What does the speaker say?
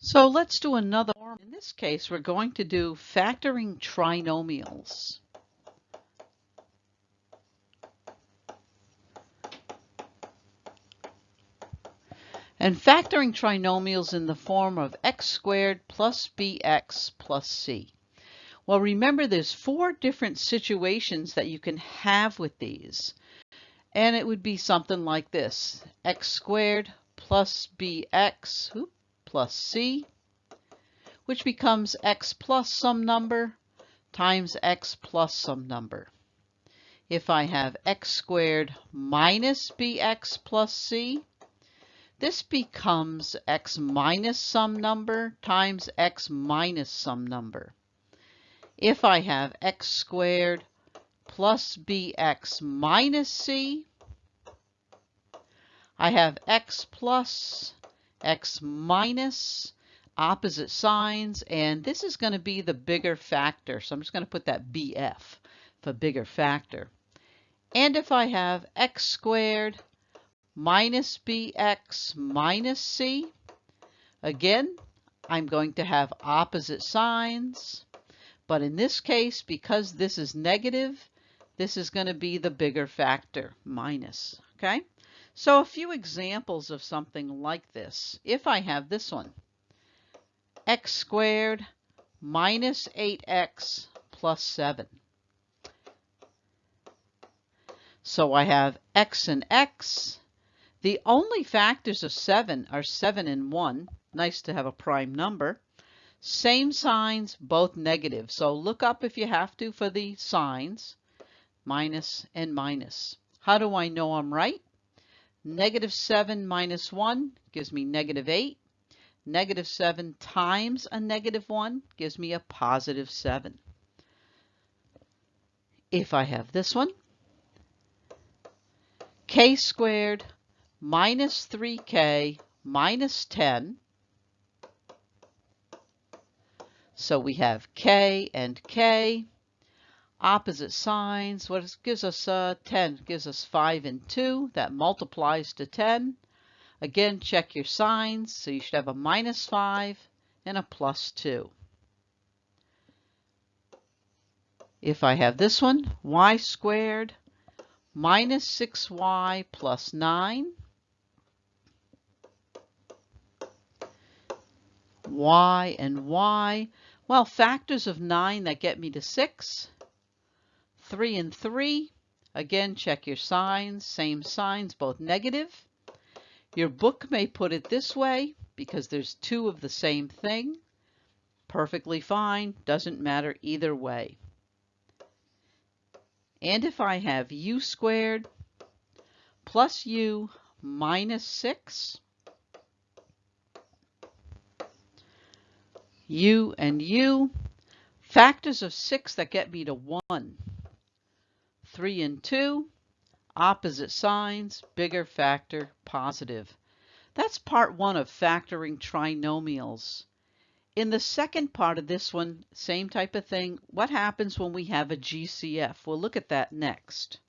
So let's do another form. In this case, we're going to do factoring trinomials. And factoring trinomials in the form of x squared plus bx plus c. Well, remember there's four different situations that you can have with these. And it would be something like this. x squared plus bx, oops, plus c, which becomes x plus some number times x plus some number. If I have x squared minus bx plus c, this becomes x minus some number times x minus some number. If I have x squared plus bx minus c, I have x plus x minus, opposite signs, and this is going to be the bigger factor. So I'm just going to put that BF for bigger factor. And if I have x squared minus bx minus c, again, I'm going to have opposite signs. But in this case, because this is negative, this is going to be the bigger factor, minus, okay? So a few examples of something like this. If I have this one, x squared minus 8x plus 7. So I have x and x. The only factors of 7 are 7 and 1. Nice to have a prime number. Same signs, both negative. So look up if you have to for the signs, minus and minus. How do I know I'm right? Negative 7 minus 1 gives me negative 8. Negative 7 times a negative 1 gives me a positive 7. If I have this one, k squared minus 3k minus 10. So we have k and k opposite signs. What gives us uh, 10? Gives us 5 and 2. That multiplies to 10. Again, check your signs. So you should have a minus 5 and a plus 2. If I have this one, y squared minus 6y plus 9. y and y. Well, factors of 9 that get me to 6. 3 and 3. Again, check your signs, same signs, both negative. Your book may put it this way because there's two of the same thing. Perfectly fine, doesn't matter either way. And if I have u squared plus u minus 6, u and u, factors of 6 that get me to 1. 3 and 2, opposite signs, bigger factor, positive. That's part one of factoring trinomials. In the second part of this one, same type of thing. What happens when we have a GCF? We'll look at that next.